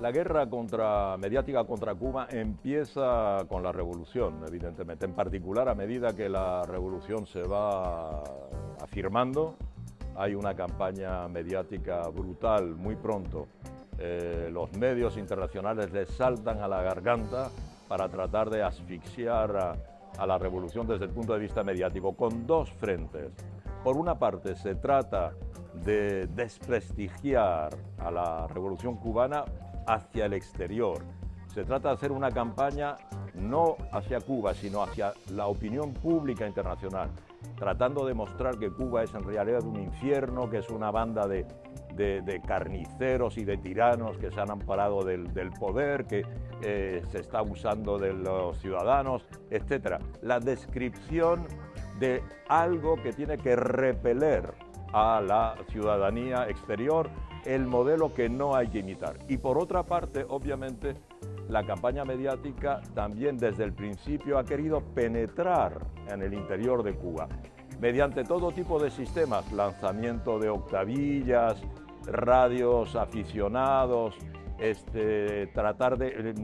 La guerra contra, mediática contra Cuba empieza con la revolución, evidentemente, en particular a medida que la revolución se va afirmando, hay una campaña mediática brutal muy pronto. Eh, los medios internacionales les saltan a la garganta para tratar de asfixiar a, a la revolución desde el punto de vista mediático, con dos frentes. Por una parte, se trata de desprestigiar a la revolución cubana hacia el exterior. Se trata de hacer una campaña no hacia Cuba, sino hacia la opinión pública internacional, tratando de mostrar que Cuba es en realidad un infierno, que es una banda de, carniceros y de tiranos que se han amparado del, poder, que eh, se está abusando de los ciudadanos, etc. La descripción de algo que tiene que repeler a la ciudadanía exterior el modelo que no hay que imitar. Y por otra parte, obviamente, la campaña mediática también desde el principio ha querido penetrar en el interior de Cuba mediante todo tipo de sistemas, lanzamiento de octavillas, radios aficionados, este, tratar de,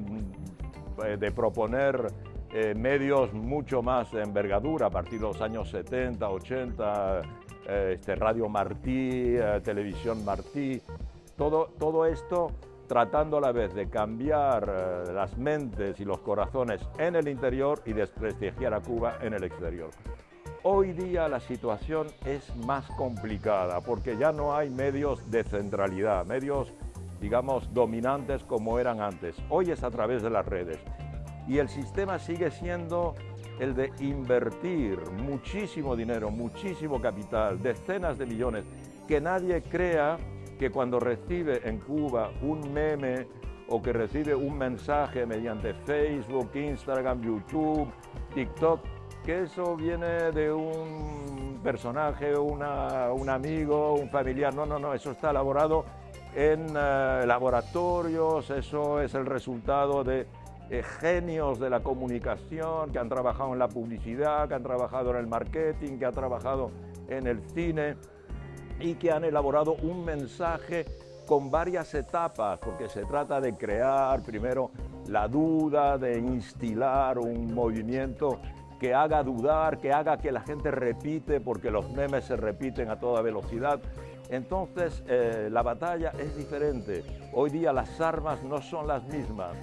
eh, de proponer eh, medios mucho más de envergadura a partir de los años 70, 80, eh, este, Radio Martí, eh, Televisión Martí, todo, todo esto tratando a la vez de cambiar eh, las mentes y los corazones en el interior y desprestigiar a Cuba en el exterior. Hoy día la situación es más complicada porque ya no hay medios de centralidad, medios, digamos, dominantes como eran antes. Hoy es a través de las redes y el sistema sigue siendo el de invertir muchísimo dinero, muchísimo capital, decenas de millones, que nadie crea que cuando recibe en Cuba un meme o que recibe un mensaje mediante Facebook, Instagram, YouTube, TikTok, que eso viene de un personaje, un amigo, un familiar. No, no, no, eso está elaborado en eh, laboratorios, eso es el resultado de eh, genios de la comunicación que han trabajado en la publicidad, que han trabajado en el marketing, que han trabajado en el cine y que han elaborado un mensaje con varias etapas, porque se trata de crear primero la duda, de instilar un movimiento que haga dudar, que haga que la gente repite, porque los memes se repiten a toda velocidad. Entonces, eh, la batalla es diferente. Hoy día las armas no son las mismas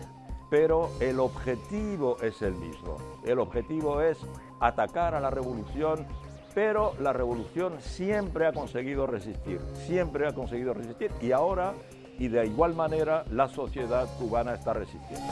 pero el objetivo es el mismo. El objetivo es atacar a la revolución, pero la revolución siempre ha conseguido resistir, siempre ha conseguido resistir y ahora y de igual manera la sociedad cubana está resistiendo.